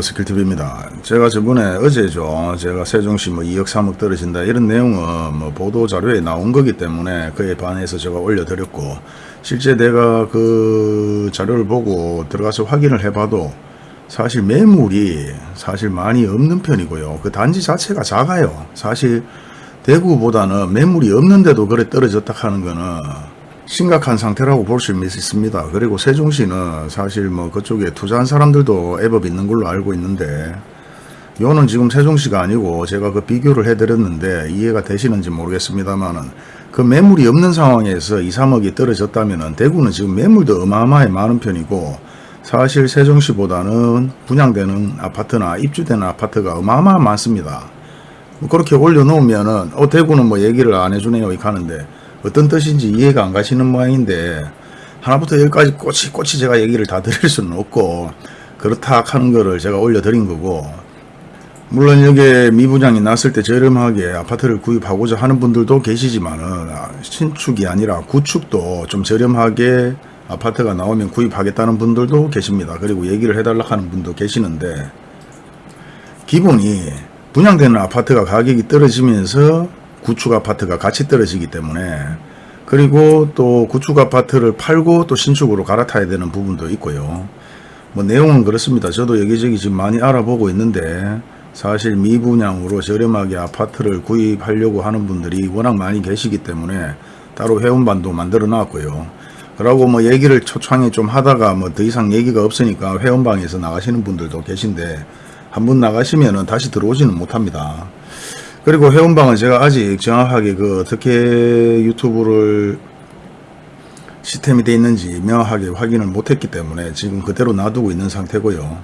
스킬TV입니다. 제가 저번에 어제죠. 제가 세종시 뭐 2억 3억 떨어진다 이런 내용은 뭐 보도 자료에 나온 거기 때문에 그에 반해서 제가 올려드렸고 실제 내가 그 자료를 보고 들어가서 확인을 해봐도 사실 매물이 사실 많이 없는 편이고요. 그 단지 자체가 작아요. 사실 대구보다는 매물이 없는데도 그래 떨어졌다 하는 거는 심각한 상태라고 볼 수 있습니다. 그리고 세종시는 사실 뭐 그쪽에 투자한 사람들도 애법 있는 걸로 알고 있는데 요는 지금 세종시가 아니고 제가 그 비교를 해드렸는데 이해가 되시는지 모르겠습니다만은 그 매물이 없는 상황에서 2, 3억이 떨어졌다면은 대구는 지금 매물도 어마어마하게 많은 편이고 사실 세종시보다는 분양되는 아파트나 입주되는 아파트가 어마어마하 많습니다. 뭐 그렇게 올려놓으면은 어 대구는 뭐 얘기를 안 해주네요 이렇게 하는데 어떤 뜻인지 이해가 안 가시는 모양인데 하나부터 열까지 꼬치 꼬치 제가 얘기를 다 드릴 수는 없고 그렇다 하는 거를 제가 올려드린 거고 물론 여기에 미분양이 났을 때 저렴하게 아파트를 구입하고자 하는 분들도 계시지만 은 신축이 아니라 구축도 좀 저렴하게 아파트가 나오면 구입하겠다는 분들도 계십니다. 그리고 얘기를 해달라 하는 분도 계시는데 기본이 분양되는 아파트가 가격이 떨어지면서 구축 아파트가 같이 떨어지기 때문에 그리고 또 구축 아파트를 팔고 또 신축으로 갈아타야 되는 부분도 있고요. 뭐 내용은 그렇습니다. 저도 여기저기 지금 많이 알아보고 있는데 사실 미분양으로 저렴하게 아파트를 구입하려고 하는 분들이 워낙 많이 계시기 때문에 따로 회원반도 만들어 놨고요. 그러고 뭐 얘기를 초창에 좀 하다가 뭐 더 이상 얘기가 없으니까 회원방에서 나가시는 분들도 계신데 한번 나가시면은 다시 들어오지는 못합니다. 그리고 회원방은 제가 아직 정확하게 그 어떻게 유튜브를 시스템이 되어 있는지 명확하게 확인을 못했기 때문에 지금 그대로 놔두고 있는 상태고요.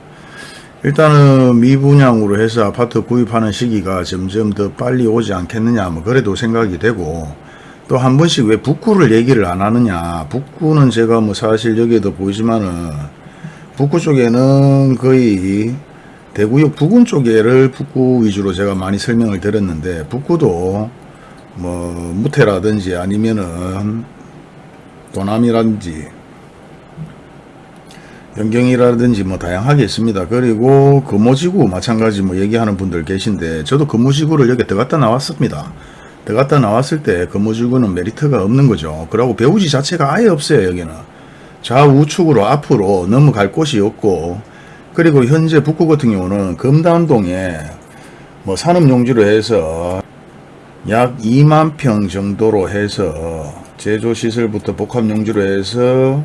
일단은 미분양으로 해서 아파트 구입하는 시기가 점점 더 빨리 오지 않겠느냐 뭐 그래도 생각이 되고 또 한 번씩 왜 북구를 얘기를 안 하느냐 북구는 제가 뭐 사실 여기에도 보이지만은 북구 쪽에는 거의 대구역 부근 쪽에를 북구 위주로 제가 많이 설명을 드렸는데 북구도 뭐 무태라든지 아니면은 도남이라든지 연경이라든지 뭐 다양하게 있습니다. 그리고 금오지구 마찬가지 뭐 얘기하는 분들 계신데 저도 금오지구를 여기 들어갔다 나왔습니다. 들어갔다 나왔을 때 금오지구는 메리트가 없는 거죠. 그리고 배우지 자체가 아예 없어요 여기는. 좌우측으로 앞으로 넘어갈 곳이 없고 그리고 현재 북구 같은 경우는 금단동에 뭐 산업용지로 해서 약 2만 평 정도로 해서 제조시설부터 복합용지로 해서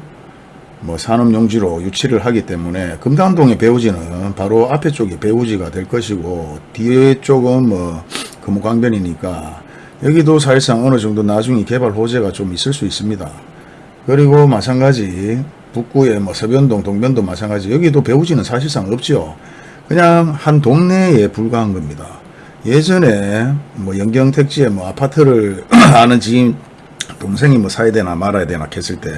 뭐 산업용지로 유치를 하기 때문에 금단동의 배우지는 바로 앞에 쪽이 배우지가 될 것이고 뒤에 쪽은 뭐 금호강변이니까 여기도 사실상 어느 정도 나중에 개발 호재가 좀 있을 수 있습니다. 그리고 마찬가지 북구의 뭐 서변동, 동변도 마찬가지 여기도 배우지는 사실상 없죠. 그냥 한 동네에 불과한 겁니다. 예전에 뭐 영경택지에 뭐 아파트를 아는 지인 동생이 뭐 사야 되나 말아야 되나 했을 때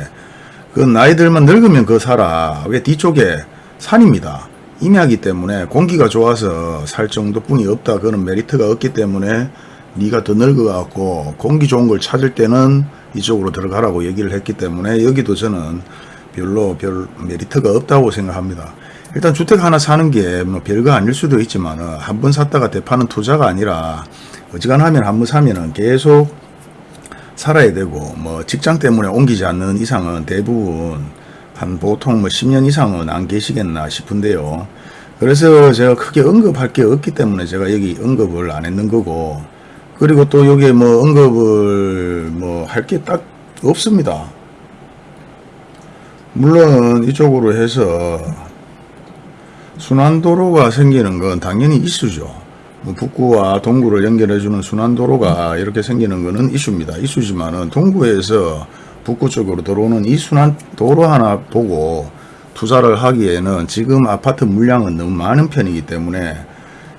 그 나이들만 늙으면 그 살아. 왜 뒤쪽에 산입니다. 임야기 때문에 공기가 좋아서 살 정도뿐이 없다. 그런 메리트가 없기 때문에 네가 더 늙어갖고 공기 좋은 걸 찾을 때는 이쪽으로 들어가라고 얘기를 했기 때문에 여기도 저는 별로 별 메리트가 없다고 생각합니다. 일단 주택 하나 사는 게 뭐 별거 아닐 수도 있지만 한 번 샀다가 대파는 투자가 아니라 어지간하면 한 번 사면은 계속 살아야 되고 뭐 직장 때문에 옮기지 않는 이상은 대부분 한 보통 뭐 10년 이상은 안 계시겠나 싶은데요. 그래서 제가 크게 언급할 게 없기 때문에 제가 여기 언급을 안 했는 거고 그리고 또 여기에 뭐 언급을 뭐 할 게 딱 없습니다. 물론 이쪽으로 해서 순환도로가 생기는 건 당연히 이슈죠. 뭐 북구와 동구를 연결해주는 순환도로가 이렇게 생기는 것은 이슈입니다. 이슈지만은 동구에서 북구 쪽으로 들어오는 이 순환도로 하나 보고 투자를 하기에는 지금 아파트 물량은 너무 많은 편이기 때문에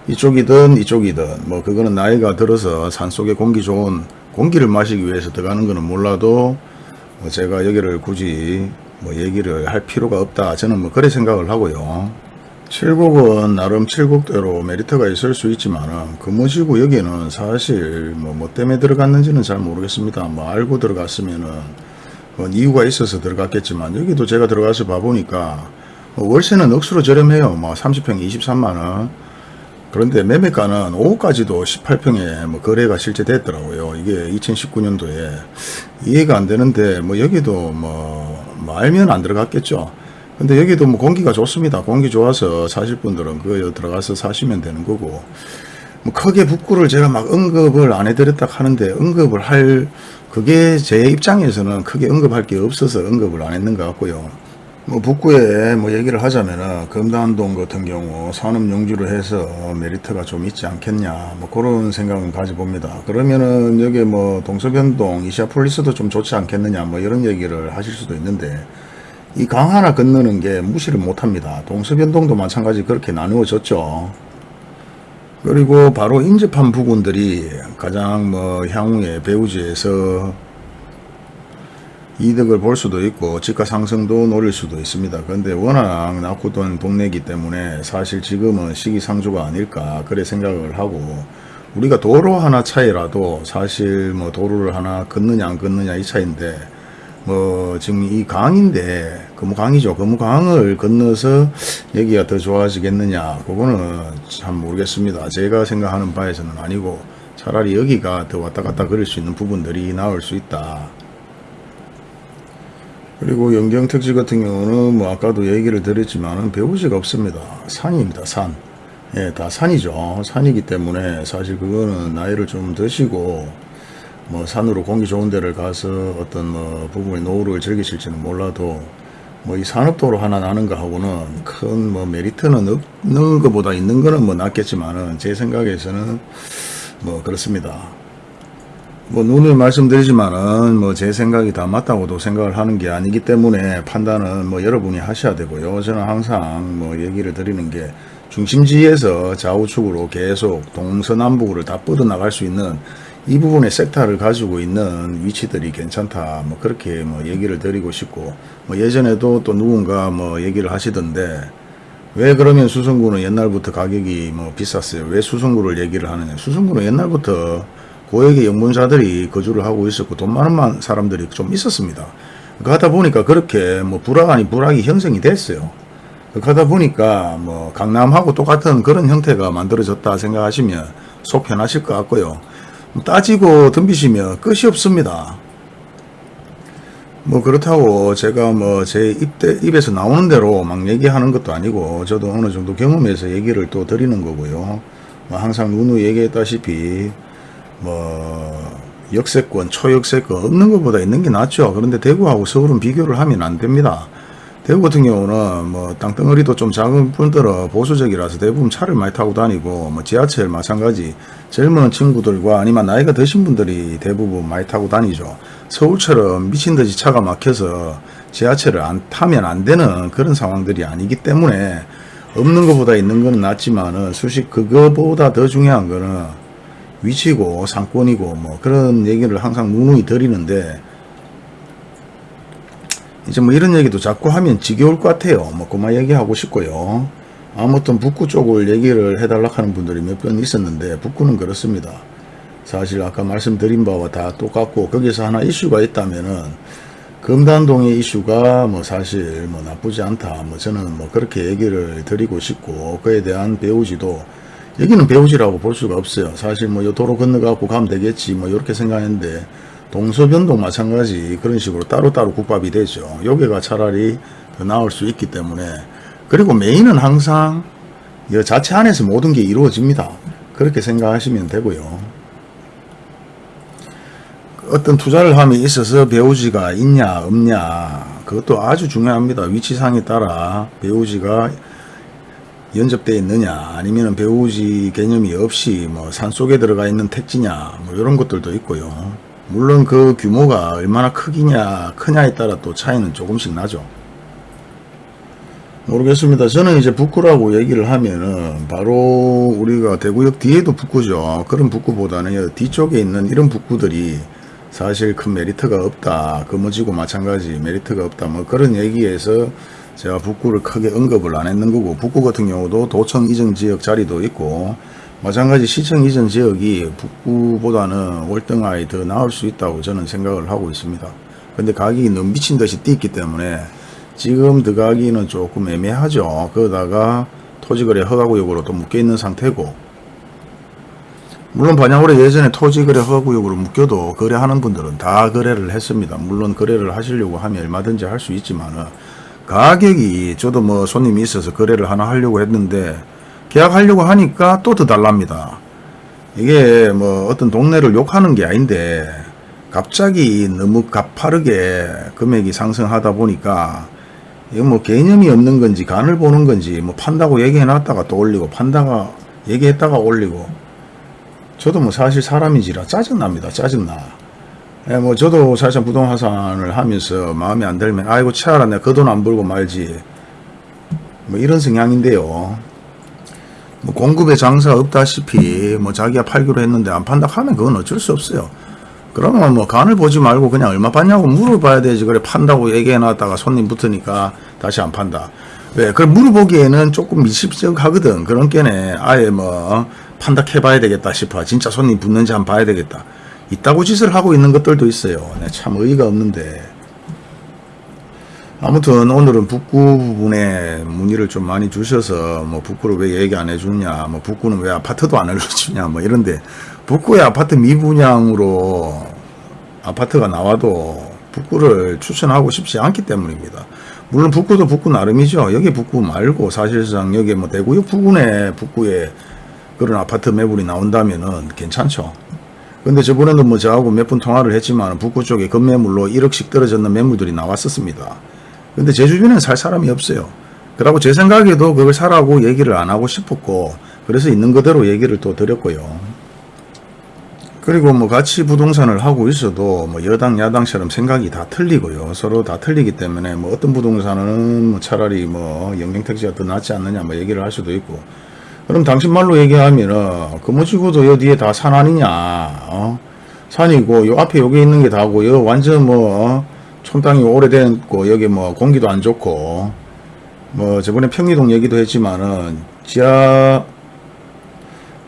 이쪽이든 이쪽이든 뭐 그거는 나이가 들어서 산속에 공기 좋은 공기를 마시기 위해서 들어가는 거는 몰라도 뭐 제가 여기를 굳이 뭐 얘기를 할 필요가 없다. 저는 뭐 그래 생각을 하고요. 칠곡은 나름 칠곡대로 메리트가 있을 수 있지만 금호지구 여기는 사실 뭐, 뭐 때문에 들어갔는지는 잘 모르겠습니다. 뭐 알고 들어갔으면은 뭐 이유가 있어서 들어갔겠지만 여기도 제가 들어가서 봐보니까 뭐 월세는 억수로 저렴해요. 뭐 30평에 23만원. 그런데 매매가는 5호까지도 18평에 뭐 거래가 실제 됐더라고요. 이게 2019년도에 이해가 안 되는데 뭐 여기도 뭐, 뭐 알면 안 들어갔겠죠. 근데 여기도 뭐 공기가 좋습니다. 공기 좋아서 사실 분들은 그 들어가서 사시면 되는 거고 뭐 크게 북구를 제가 막 언급을 안 해드렸다 하는데 언급을 할 그게 제 입장에서는 크게 언급할 게 없어서 언급을 안 했는 것 같고요. 뭐 북구에 뭐 얘기를 하자면은 금단동 같은 경우 산업 용지로 해서 메리트가 좀 있지 않겠냐 뭐 그런 생각은 가져봅니다. 그러면은 여기 뭐 동서변동 이시아폴리스도 좀 좋지 않겠느냐 뭐 이런 얘기를 하실 수도 있는데 이 강 하나 건너는 게 무시를 못합니다. 동서변동도 마찬가지 그렇게 나누어졌죠. 그리고 바로 인접한 부분들이 가장 뭐 향후에 배우지에서 이득을 볼 수도 있고 지가 상승도 노릴 수도 있습니다. 그런데 워낙 낙후된 동네이기 때문에 사실 지금은 시기상조가 아닐까 그래 생각을 하고 우리가 도로 하나 차이라도 사실 뭐 도로를 하나 걷느냐 안 걷느냐 이 차인데 뭐 지금 이 강인데 금강이죠. 금강을 건너서 여기가 더 좋아지겠느냐 그거는 참 모르겠습니다. 제가 생각하는 바에서는 아니고 차라리 여기가 더 왔다 갔다 그릴 수 있는 부분들이 나올 수 있다. 그리고 영경특지 같은 경우는 뭐 아까도 얘기를 드렸지만 배우지가 없습니다. 산입니다. 산. 예, 다 산이죠. 산이기 때문에 사실 그거는 나이를 좀 드시고 뭐 산으로 공기 좋은 데를 가서 어떤 뭐 부분의 노후를 즐기실지는 몰라도 뭐 이 산업도로 하나 나는 거하고는 큰 뭐 메리트는 없는 것보다 있는 거는 뭐 낫겠지만은 제 생각에서는 뭐 그렇습니다. 뭐 눈을 말씀드리지만은 뭐 제 생각이 다 맞다고도 생각을 하는 게 아니기 때문에 판단은 뭐 여러분이 하셔야 되고요. 저는 항상 뭐 얘기를 드리는 게 중심지에서 좌우측으로 계속 동서남북으로 다 뻗어나갈 수 있는 이 부분의 섹터를 가지고 있는 위치들이 괜찮다. 뭐 그렇게 뭐 얘기를 드리고 싶고 뭐 예전에도 또 누군가 뭐 얘기를 하시던데 왜 그러면 수성구는 옛날부터 가격이 뭐 비쌌어요. 왜 수성구를 얘기를 하느냐. 수성구는 옛날부터 고액의 영문사들이 거주를 하고 있었고 돈 많은 사람들이 좀 있었습니다. 그러다 보니까 그렇게 뭐 불황 아니 불황이 형성이 됐어요. 그러다 보니까 뭐 강남하고 똑같은 그런 형태가 만들어졌다 생각하시면 속 편하실 것 같고요. 따지고 덤비시면 끝이 없습니다. 뭐 그렇다고 제가 뭐 제 입에서 나오는 대로 막 얘기하는 것도 아니고 저도 어느 정도 경험해서 얘기를 또 드리는 거고요. 뭐 항상 누누 얘기했다시피 뭐 역세권, 초역세권 없는 것보다 있는 게 낫죠. 그런데 대구하고 서울은 비교를 하면 안 됩니다. 대구 같은 경우는 뭐 땅덩어리도 좀 작은 분들은 보수적이라서 대부분 차를 많이 타고 다니고 뭐 지하철 마찬가지 젊은 친구들과 아니면 나이가 드신 분들이 대부분 많이 타고 다니죠. 서울처럼 미친듯이 차가 막혀서 지하철을 안 타면 안 되는 그런 상황들이 아니기 때문에 없는 것보다 있는 거는 낫지만 은 수식 그거보다 더 중요한 거는 위치고 상권이고 뭐 그런 얘기를 항상 누누이 드리는데 이제 뭐 이런 얘기도 자꾸 하면 지겨울 것 같아요. 뭐 그만 얘기하고 싶고요. 아무튼 북구 쪽을 얘기를 해달라 하는 분들이 몇번 있었는데 북구는 그렇습니다. 사실 아까 말씀드린 바와 다 똑같고 거기서 하나 이슈가 있다면은 금단동의 이슈가 뭐 사실 뭐 나쁘지 않다. 뭐 저는 뭐 그렇게 얘기를 드리고 싶고 그에 대한 배우지도 여기는 배우지라고 볼 수가 없어요. 사실 뭐 도로 건너가고 가면 되겠지 뭐 이렇게 생각했는데 동서변동 마찬가지 그런 식으로 따로따로 국밥이 되죠. 여기가 차라리 더 나을 수 있기 때문에 그리고 메인은 항상 이 자체 안에서 모든 게 이루어집니다. 그렇게 생각하시면 되고요. 어떤 투자를 함에 있어서 배우지가 있냐 없냐 그것도 아주 중요합니다. 위치상에 따라 배우지가 연접되어 있느냐 아니면 배우지 개념이 없이 뭐 산속에 들어가 있는 택지냐 뭐 이런 것들도 있고요. 물론 그 규모가 얼마나 크기냐 크냐에 따라 또 차이는 조금씩 나죠. 모르겠습니다. 저는 이제 북구라고 얘기를 하면은 바로 우리가 대구역 뒤에도 북구죠. 그런 북구보다는 뒤쪽에 있는 이런 북구들이 사실 큰 메리트가 없다. 금어지고 마찬가지 메리트가 없다. 뭐 그런 얘기에서 제가 북구를 크게 언급을 안 했는 거고 북구 같은 경우도 도청 이전 지역 자리도 있고 마찬가지 시청 이전 지역이 북구보다는 월등하게 더 나을 수 있다고 저는 생각을 하고 있습니다. 근데 가격이 너무 미친 듯이 뛰기 때문에 지금 들어가기는 조금 애매하죠. 그러다가 토지거래 허가구역으로 또 묶여있는 상태고 물론 반야월에 예전에 토지거래 허가구역으로 묶여도 거래하는 분들은 다 거래를 했습니다. 물론 거래를 하시려고 하면 얼마든지 할 수 있지만 은 가격이 저도 뭐 손님이 있어서 거래를 하나 하려고 했는데 계약하려고 하니까 또 더 달랍니다. 이게 뭐 어떤 동네를 욕하는 게 아닌데 갑자기 너무 가파르게 금액이 상승하다 보니까 이거 뭐 개념이 없는 건지 간을 보는 건지 뭐 판다고 얘기해 놨다가 또 올리고 판다가 얘기했다가 올리고 저도 뭐 사실 사람이지라 짜증납니다. 짜증나. 예, 뭐 저도 사실 부동산을 하면서 마음에 안 들면 아이고 차라 내가 그 돈 안 벌고 말지 뭐 이런 성향인데요. 뭐 공급에 장사 없다시피 뭐 자기가 팔기로 했는데 안 판다 하면 그건 어쩔 수 없어요. 그러면 뭐 간을 보지 말고 그냥 얼마 받냐고 물어봐야 되지. 그래 판다고 얘기해 놨다가 손님 붙으니까 다시 안 판다. 왜? 그걸 물어보기에는 조금 미십쩍하거든. 그런 게네 아예 뭐 판다 해봐야 되겠다 싶어. 진짜 손님 붙는지 한번 봐야 되겠다. 이따고 짓을 하고 있는 것들도 있어요. 네, 참 의의가 없는데. 아무튼 오늘은 북구 부분에 문의를 좀 많이 주셔서 뭐 북구를 왜 얘기 안 해주냐 뭐 북구는 왜 아파트도 안 알려주냐 뭐 이런데 북구의 아파트 미분양으로 아파트가 나와도 북구를 추천하고 싶지 않기 때문입니다. 물론 북구도 북구 나름이죠. 여기 북구 말고 사실상 여기 뭐 대구역 부근에 북구에 그런 아파트 매물이 나온다면 은 괜찮죠. 근데 저번에도 뭐 저하고 몇 분 통화를 했지만 북구 쪽에 급매물로 1억씩 떨어졌는 매물들이 나왔었습니다. 근데 제 주변에는 살 사람이 없어요. 그러고 제 생각에도 그걸 사라고 얘기를 안 하고 싶었고 그래서 있는 그대로 얘기를 또 드렸고요. 그리고 뭐 같이 부동산을 하고 있어도 뭐 여당 야당처럼 생각이 다 틀리고요. 서로 다 틀리기 때문에 뭐 어떤 부동산은 뭐 차라리 뭐 영경택지가 더 낫지 않느냐 뭐 얘기를 할 수도 있고 그럼 당신 말로 얘기하면은 금호지구도 여 뒤에 다 산 아니냐 어? 산이고 요 앞에 여기 있는 게 다고 요 완전 뭐 어? 촌땅이 오래됐고 여기 뭐 공기도 안 좋고 뭐 저번에 평리동 얘기도 했지만은 지하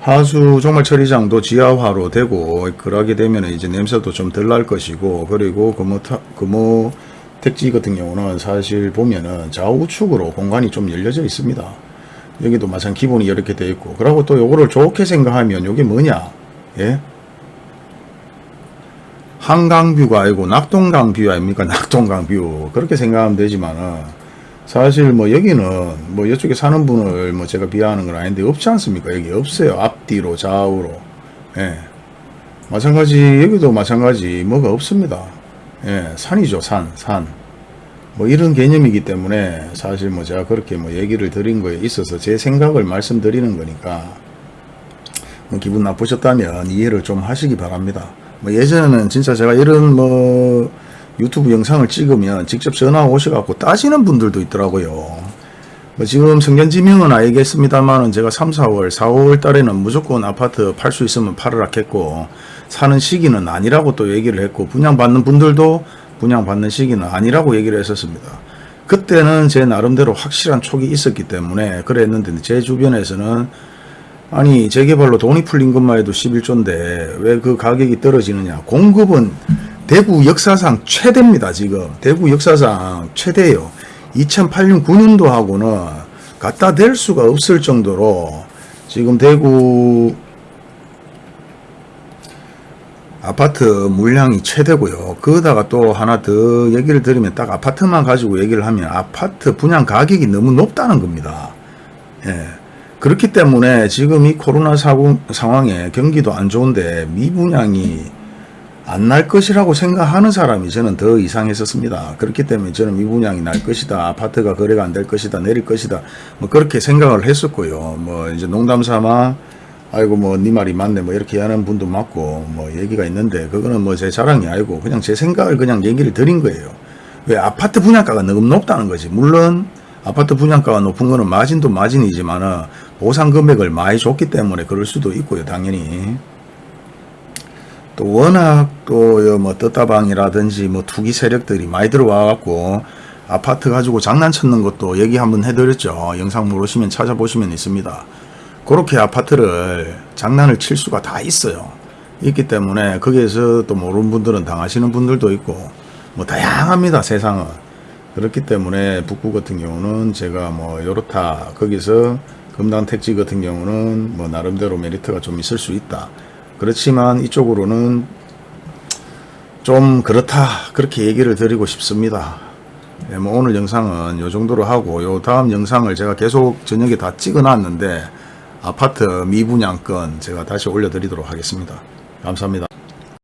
하수 정말 처리장도 지하화로 되고 그러게 되면 이제 냄새도 좀 덜 날 것이고 그리고 금호 타- 금호 택지 같은 경우는 사실 보면은 좌우측으로 공간이 좀 열려져 있습니다. 여기도 마찬 기본이 이렇게 되어 있고. 그리고 또 요거를 좋게 생각하면 요게 뭐냐? 예? 한강뷰가 아니고 낙동강뷰 아닙니까? 낙동강뷰. 그렇게 생각하면 되지만은 사실 뭐 여기는 뭐 이쪽에 사는 분을 뭐 제가 비하하는 건 아닌데 없지 않습니까? 여기 없어요. 앞뒤로 좌우로. 예. 마찬가지 여기도 마찬가지 뭐가 없습니다. 예 산이죠 산산 뭐 이런 개념이기 때문에 사실 뭐 제가 그렇게 뭐 얘기를 드린 거에 있어서 제 생각을 말씀드리는 거니까 뭐 기분 나쁘셨다면 이해를 좀 하시기 바랍니다. 뭐 예전에는 진짜 제가 이런 뭐 유튜브 영상을 찍으면 직접 전화 오셔갖고 따지는 분들도 있더라고요. 뭐 지금 성견지명은 알겠습니다만은 제가 3, 4월, 4, 5월 달에는 무조건 아파트 팔 수 있으면 팔으라 했고 사는 시기는 아니라고 또 얘기를 했고 분양받는 분들도 분양받는 시기는 아니라고 얘기를 했었습니다. 그때는 제 나름대로 확실한 촉이 있었기 때문에 그랬는데 제 주변에서는 아니 재개발로 돈이 풀린 것만 해도 11조인데 왜 그 가격이 떨어지느냐. 공급은 대구 역사상 최대입니다 지금. 대구 역사상 최대예요. 2008년 9년도 하고는 갖다 댈 수가 없을 정도로 지금 대구 아파트 물량이 최대고요. 거기다가 또 하나 더 얘기를 드리면 딱 아파트만 가지고 얘기를 하면 아파트 분양 가격이 너무 높다는 겁니다. 예. 그렇기 때문에 지금 이 코로나 사고, 상황에 경기도 안 좋은데 미분양이 안 날 것이라고 생각하는 사람이 저는 더 이상했었습니다. 그렇기 때문에 저는 미분양이 날 것이다. 아파트가 거래가 안 될 것이다. 내릴 것이다. 뭐 그렇게 생각을 했었고요. 뭐 이제 농담 삼아 아이고 뭐 네 말이 맞네 뭐 이렇게 하는 분도 많고 뭐 얘기가 있는데 그거는 뭐 제 자랑이 아니고 그냥 제 생각을 그냥 얘기를 드린 거예요. 왜 아파트 분양가가 너무 높다는 거지. 물론 아파트 분양가가 높은 거는 마진도 마진이지만은 보상 금액을 많이 줬기 때문에 그럴 수도 있고요. 당연히. 또 워낙 또뭐 떴다방이라든지 뭐 투기 세력들이 많이 들어와 갖고 아파트 가지고 장난쳤는 것도 얘기 한번 해드렸죠. 영상 모르시면 찾아보시면 있습니다. 그렇게 아파트를 장난을 칠 수가 다 있어요. 있기 때문에 거기에서 또 모르는 분들은 당하시는 분들도 있고 뭐 다양합니다 세상은. 그렇기 때문에 북구 같은 경우는 제가 뭐 요렇다 거기서 금단 택지 같은 경우는 뭐 나름대로 메리트가 좀 있을 수 있다 그렇지만 이쪽으로는 좀 그렇다 그렇게 얘기를 드리고 싶습니다 예, 뭐 오늘 영상은 요 정도로 하고 요 다음 영상을 제가 계속 저녁에 다 찍어 놨는데 아파트 미분양권 제가 다시 올려드리도록 하겠습니다. 감사합니다